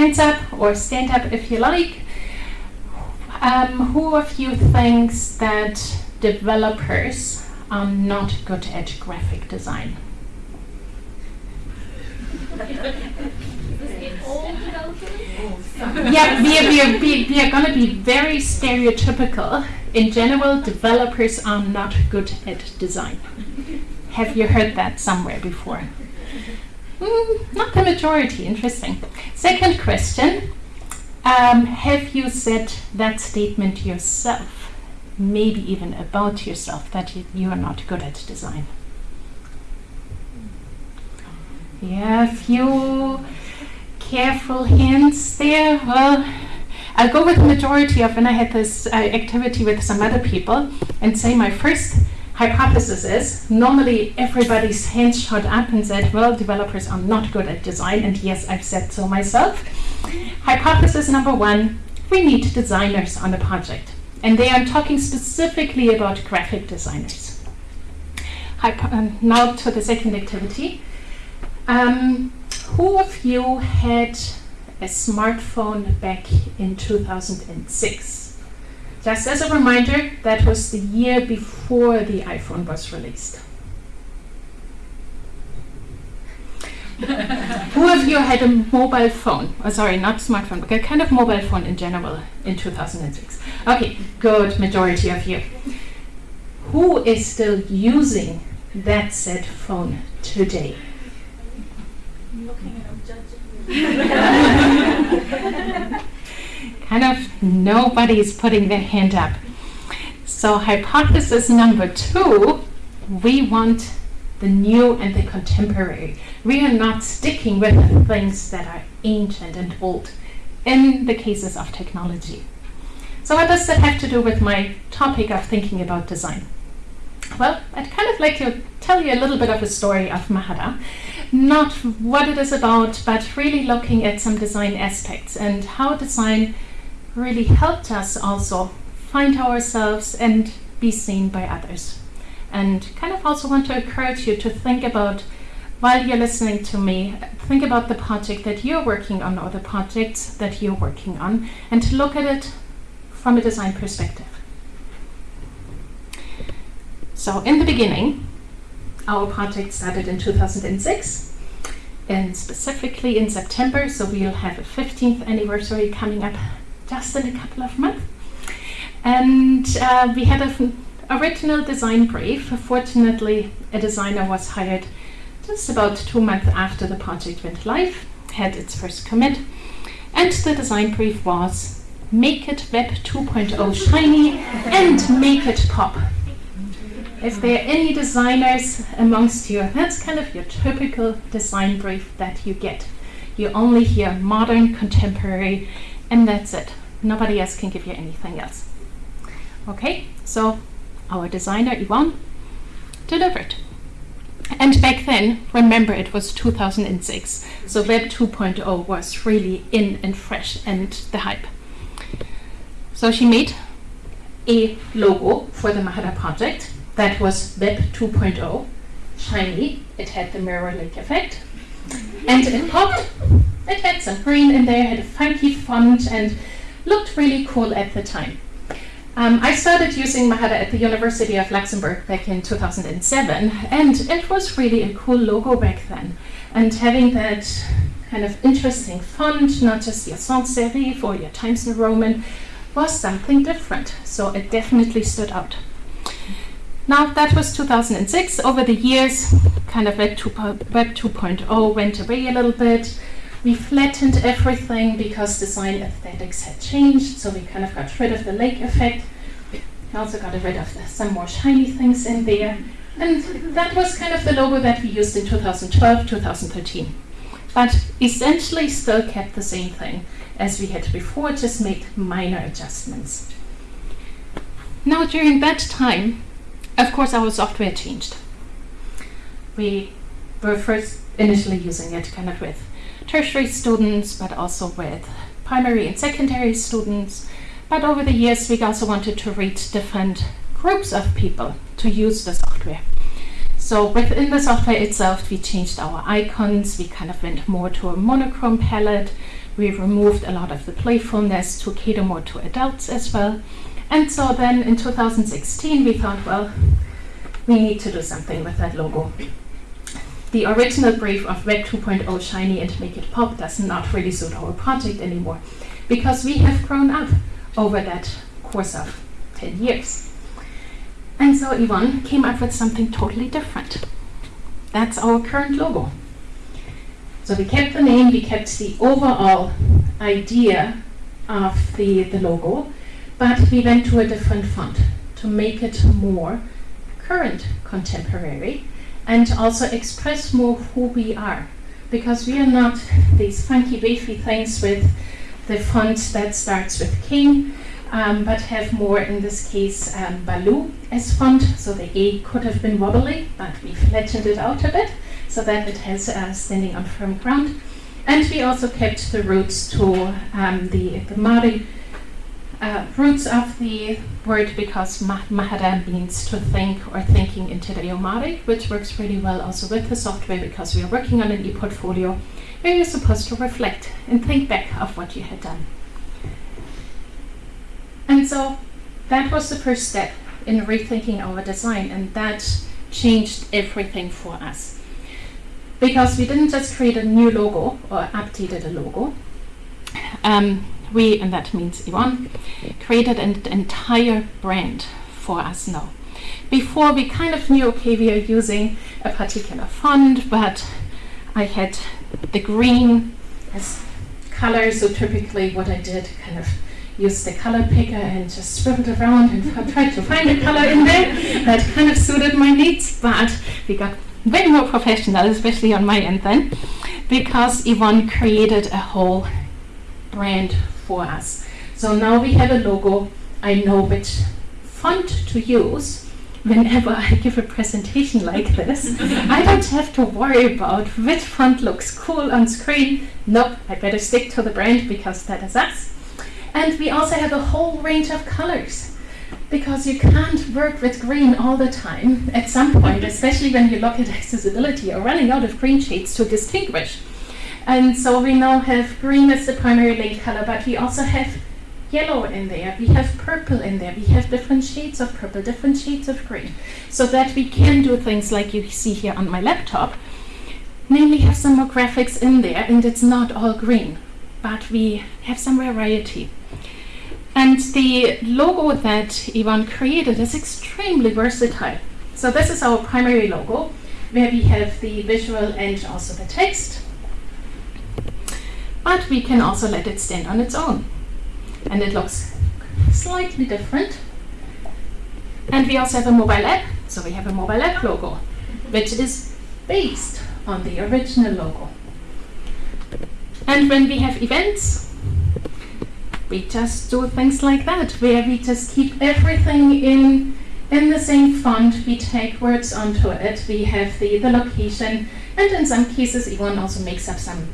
hands up or stand up if you like. Um, who of you thinks that developers are not good at graphic design? yeah, we are, we are, we are going to be very stereotypical. In general, developers are not good at design. Have you heard that somewhere before? Mm, not the majority, interesting. Second question um, Have you said that statement yourself? Maybe even about yourself, that you, you are not good at design? Yeah, a few careful hints there. Well, I'll go with the majority of when I had this uh, activity with some other people and say my first hypothesis is normally everybody's hands shot up and said, well, developers are not good at design, and yes, I've said so myself. Hypothesis number one we need designers on the project, and they are talking specifically about graphic designers. Hypo um, now to the second activity. Um, who of you had a smartphone back in 2006? Just as a reminder, that was the year before the iPhone was released. Who of you had a mobile phone? Oh, sorry, not smartphone, but a kind of mobile phone in general in 2006. Okay, good majority of you. Who is still using that said phone today? kind of nobody's putting their hand up. So hypothesis number two, we want the new and the contemporary. We are not sticking with the things that are ancient and old in the cases of technology. So what does that have to do with my topic of thinking about design? Well, I'd kind of like to tell you a little bit of a story of Mahara. Not what it is about, but really looking at some design aspects and how design really helped us also find ourselves and be seen by others. And kind of also want to encourage you to think about, while you're listening to me, think about the project that you're working on or the projects that you're working on, and to look at it from a design perspective. So, in the beginning, our project started in 2006, and specifically in September, so we'll have a 15th anniversary coming up just in a couple of months. And uh, we had an original design brief. Fortunately, a designer was hired just about two months after the project went live, had its first commit, and the design brief was make it Web 2.0 shiny and make it pop. If there are any designers amongst you, that's kind of your typical design brief that you get. You only hear modern, contemporary, and that's it. Nobody else can give you anything else. Okay, so our designer Yvonne delivered. And back then, remember it was 2006, so Web 2.0 was really in and fresh and the hype. So she made a logo for the Mahara project that was Web 2.0, shiny, it had the mirror lake effect, and it popped, it had some green in there, had a funky font, and looked really cool at the time. Um, I started using Mahara at the University of Luxembourg back in 2007, and it was really a cool logo back then. And having that kind of interesting font, not just your sans serif or your Times New Roman, was something different. So it definitely stood out. Now that was 2006. Over the years, kind of Web 2.0 went away a little bit. We flattened everything because design aesthetics had changed, so we kind of got rid of the lake effect. We also got rid of the, some more shiny things in there. And that was kind of the logo that we used in 2012, 2013. But essentially still kept the same thing as we had before, just made minor adjustments. Now during that time, of course our software changed. We were first initially using it kind of with tertiary students, but also with primary and secondary students. But over the years, we also wanted to reach different groups of people to use the software. So within the software itself, we changed our icons. We kind of went more to a monochrome palette We removed a lot of the playfulness to cater more to adults as well. And so then in 2016, we thought, well, we need to do something with that logo. The original brief of Web 2.0 Shiny and Make It Pop does not really suit our project anymore because we have grown up over that course of 10 years. And so Yvonne came up with something totally different. That's our current logo. So we kept the name, we kept the overall idea of the, the logo, but we went to a different font to make it more current contemporary and also express more who we are. Because we are not these funky wavy things with the font that starts with king, um, but have more, in this case, um, Baloo as font. So the A could have been wobbly, but we flattened it out a bit so that it has uh, standing on firm ground. And we also kept the roots to um, the, the Māori uh, roots of the word because ma mahara means to think or thinking in Te Reo which works really well also with the software because we are working on an e-portfolio where you're supposed to reflect and think back of what you had done. And so that was the first step in rethinking our design and that changed everything for us. Because we didn't just create a new logo or updated a logo, um, we, and that means Yvonne, created an entire brand for us now. Before we kind of knew, okay, we are using a particular font, but I had the green as color, so typically what I did kind of use the color picker and just scribbled around and tried to find a color in there that kind of suited my needs, but we got way more professional, especially on my end then, because Yvonne created a whole brand for us. So now we have a logo. I know which font to use whenever I give a presentation like this. I don't have to worry about which font looks cool on screen. Nope, I better stick to the brand because that is us. And we also have a whole range of colors because you can't work with green all the time. At some point, especially when you look at accessibility, you're running out of green shades to distinguish. And so we now have green as the primary link color, but we also have yellow in there, we have purple in there, we have different shades of purple, different shades of green, so that we can do things like you see here on my laptop, namely have some more graphics in there, and it's not all green, but we have some variety. And the logo that Yvonne created is extremely versatile. So this is our primary logo, where we have the visual and also the text but we can also let it stand on its own. And it looks slightly different. And we also have a mobile app, so we have a mobile app logo, which is based on the original logo. And when we have events, we just do things like that, where we just keep everything in in the same font, we take words onto it, we have the, the location, and in some cases, Yvonne also makes up some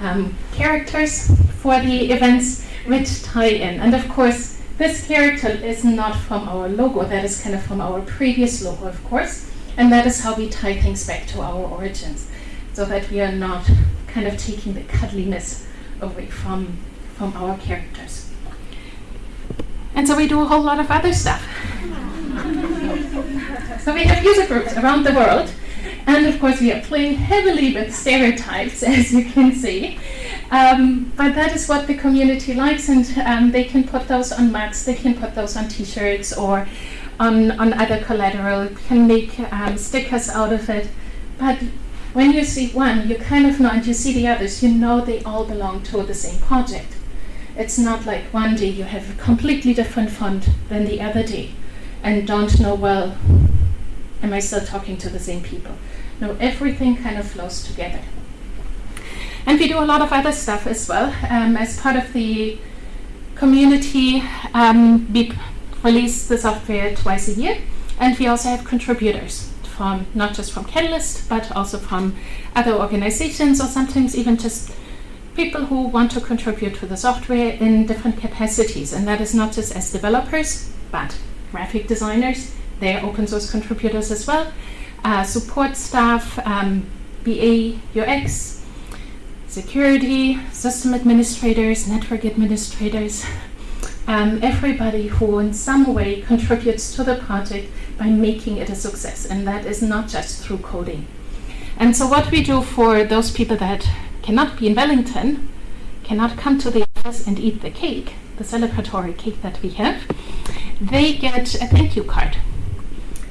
um, characters for the events which tie in. And of course, this character is not from our logo, that is kind of from our previous logo, of course. And that is how we tie things back to our origins, so that we are not kind of taking the cuddliness away from, from our characters. And so we do a whole lot of other stuff. so we have user groups around the world and of course, we are playing heavily with stereotypes, as you can see. Um, but that is what the community likes, and um, they can put those on mats, they can put those on t-shirts or on, on other collateral, can make um, stickers out of it. But when you see one, you kind of know, and you see the others, you know they all belong to the same project. It's not like one day you have a completely different font than the other day and don't know, well, am I still talking to the same people? No, everything kind of flows together. And we do a lot of other stuff as well. Um, as part of the community, um, we release the software twice a year, and we also have contributors from not just from Catalyst, but also from other organizations, or sometimes even just people who want to contribute to the software in different capacities. And that is not just as developers, but graphic designers, they're open source contributors as well, uh, support staff, um, BA, UX, security, system administrators, network administrators, um, everybody who in some way contributes to the project by making it a success. And that is not just through coding. And so what we do for those people that cannot be in Wellington, cannot come to the office and eat the cake, the celebratory cake that we have, they get a thank you card.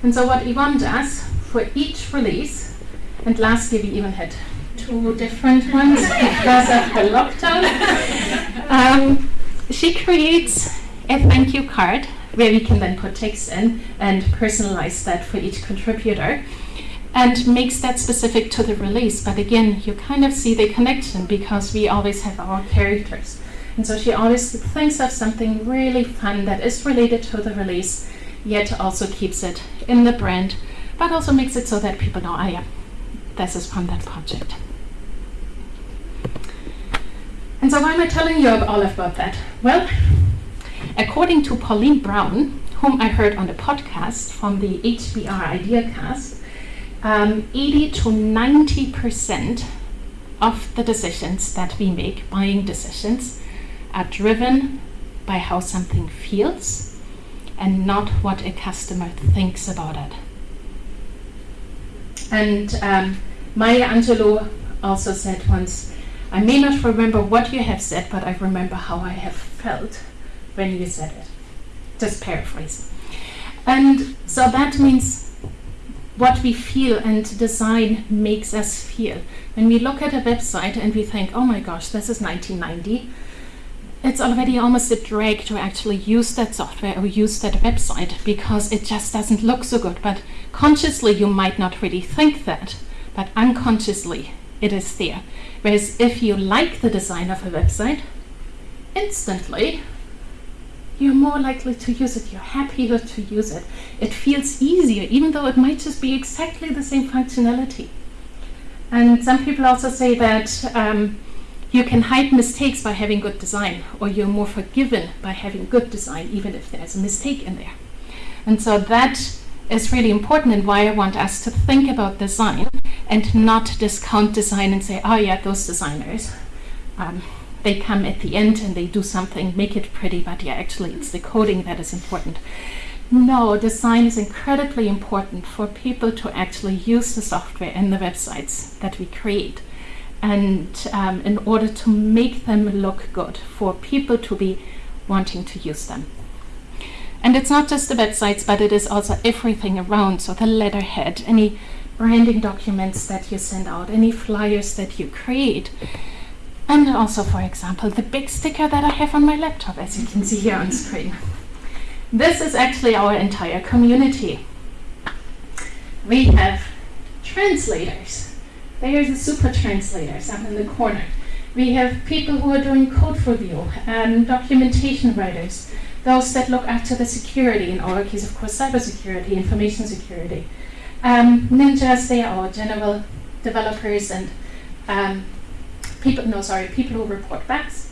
And so what Yvonne does for each release, and last year we even had two different ones because of the lockdown, um, she creates a thank you card where we can then put text in and personalize that for each contributor and makes that specific to the release. But again, you kind of see the connection because we always have our characters. And so she always thinks of something really fun that is related to the release, yet also keeps it in the brand, but also makes it so that people know, oh yeah, this is from that project. And so why am I telling you all about that? Well, according to Pauline Brown, whom I heard on the podcast from the HBR IdeaCast, um, 80 to 90 percent of the decisions that we make, buying decisions, are driven by how something feels and not what a customer thinks about it. And um, Maya Angelou also said once, I may not remember what you have said, but I remember how I have felt when you said it. Just paraphrase. And so that means what we feel and design makes us feel. When we look at a website and we think, oh my gosh, this is 1990, it's already almost a drag to actually use that software or use that website because it just doesn't look so good. But consciously, you might not really think that, but unconsciously, it is there. Whereas if you like the design of a website, instantly you're more likely to use it, you're happier to use it. It feels easier, even though it might just be exactly the same functionality. And some people also say that um, you can hide mistakes by having good design, or you're more forgiven by having good design, even if there's a mistake in there. And so that is really important and why I want us to think about design and not discount design and say, oh yeah, those designers, um, they come at the end and they do something, make it pretty, but yeah, actually it's the coding that is important. No, design is incredibly important for people to actually use the software and the websites that we create. And um, in order to make them look good, for people to be wanting to use them. And it's not just the websites, but it is also everything around. So the letterhead, any branding documents that you send out, any flyers that you create. And also, for example, the big sticker that I have on my laptop, as you can see here on screen. This is actually our entire community. We have translators. There's the super translators up in the corner. We have people who are doing code review, and um, documentation writers, those that look after the security, in our case, of course, cybersecurity, information security. Um, ninjas, they are general developers and um, people, no, sorry, people who report bugs.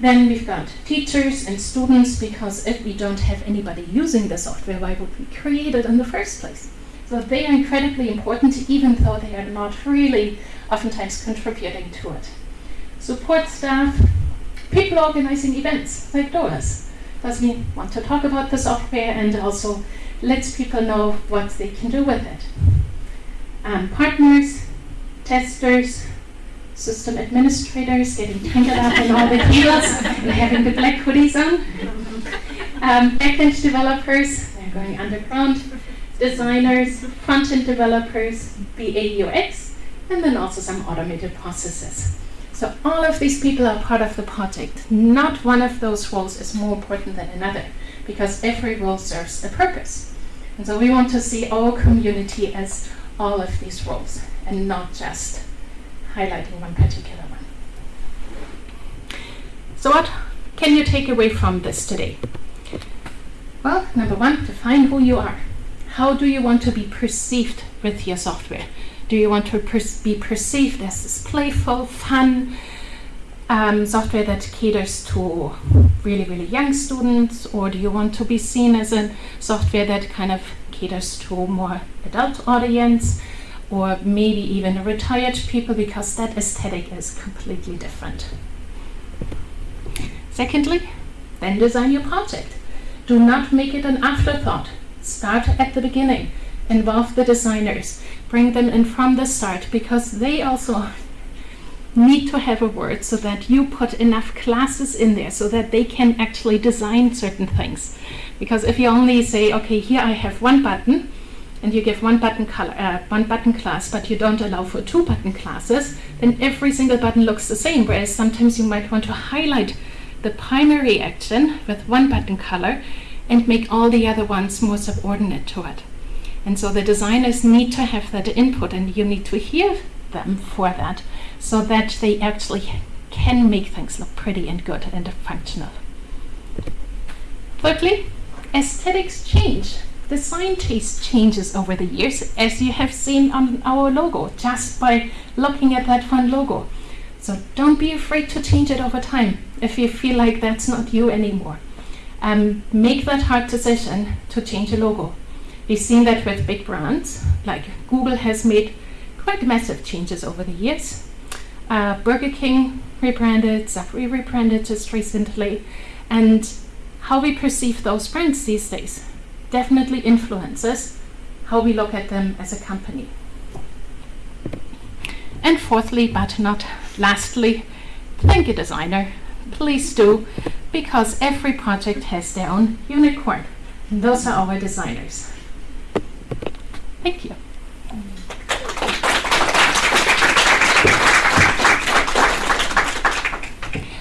Then we've got teachers and students, because if we don't have anybody using the software, why would we create it in the first place? So they are incredibly important, even though they are not really oftentimes contributing to it. Support staff, people organizing events like DOAS because we want to talk about the software and also lets people know what they can do with it. Um, partners, testers, system administrators getting tangled up in all the cables and having the black hoodies on. Um, backend developers, they're going underground. Designers, front-end developers, BA UX, and then also some automated processes. So all of these people are part of the project. Not one of those roles is more important than another because every role serves a purpose. And so we want to see our community as all of these roles and not just highlighting one particular one. So what can you take away from this today? Well, number one, define who you are. How do you want to be perceived with your software? Do you want to be perceived as this playful, fun um, software that caters to really, really young students? Or do you want to be seen as a software that kind of caters to more adult audience? or maybe even retired people because that aesthetic is completely different. Secondly, then design your project. Do not make it an afterthought. Start at the beginning. Involve the designers. Bring them in from the start because they also need to have a word so that you put enough classes in there so that they can actually design certain things. Because if you only say, okay, here I have one button, and you give one button color, uh, one button class, but you don't allow for two button classes, then every single button looks the same. Whereas sometimes you might want to highlight the primary action with one button color and make all the other ones more subordinate to it. And so the designers need to have that input and you need to hear them for that so that they actually can make things look pretty and good and functional. Thirdly, aesthetics change. Design taste changes over the years as you have seen on our logo just by looking at that fun logo. So don't be afraid to change it over time if you feel like that's not you anymore. Um, make that hard decision to change a logo. We've seen that with big brands, like Google has made quite massive changes over the years. Uh, Burger King rebranded, Subway rebranded just recently, and how we perceive those brands these days definitely influences how we look at them as a company. And fourthly, but not lastly, thank you designer. Please do, because every project has their own unicorn. And those are our designers. Thank you.